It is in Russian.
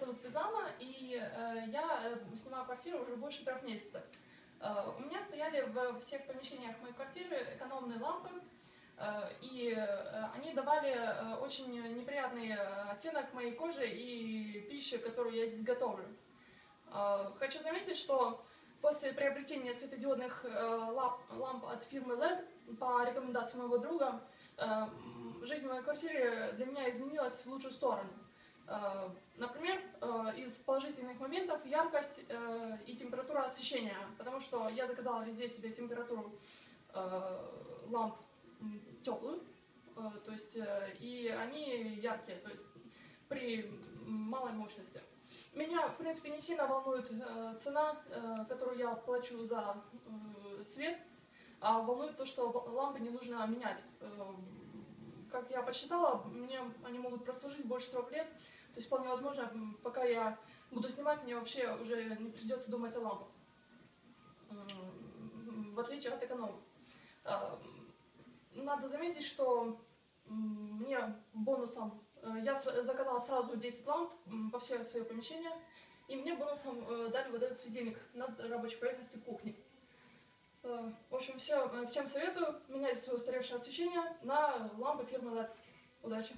зовут Светлана, и э, я э, снимаю квартиру уже больше трех месяцев. Э, у меня стояли в всех помещениях моей квартиры экономные лампы, э, и э, они давали э, очень неприятный оттенок моей кожи и пищи, которую я здесь готовлю. Э, хочу заметить, что после приобретения светодиодных э, ламп, ламп от фирмы LED по рекомендации моего друга, э, жизнь в моей квартире для меня изменилась в лучшую сторону. Э, Например, э, из положительных моментов яркость э, и температура освещения, потому что я заказала везде себе температуру э, ламп теплую, э, то есть э, и они яркие, то есть при малой мощности. Меня, в принципе, не сильно волнует э, цена, э, которую я плачу за э, свет, а волнует то, что лампы не нужно менять. Э, как я посчитала, мне они могут прослужить больше трех лет, то есть вполне возможно, пока я буду снимать, мне вообще уже не придется думать о лампах. В отличие от эконома. Э, Надо заметить, что мне бонусом э, я заказала сразу 10 ламп по все свои помещения, и мне бонусом э, дали вот этот светильник над рабочей поверхностью кухни. Э, В общем, все, всем советую менять свое устаревшее освещение на лампы фирмы LED. Удачи!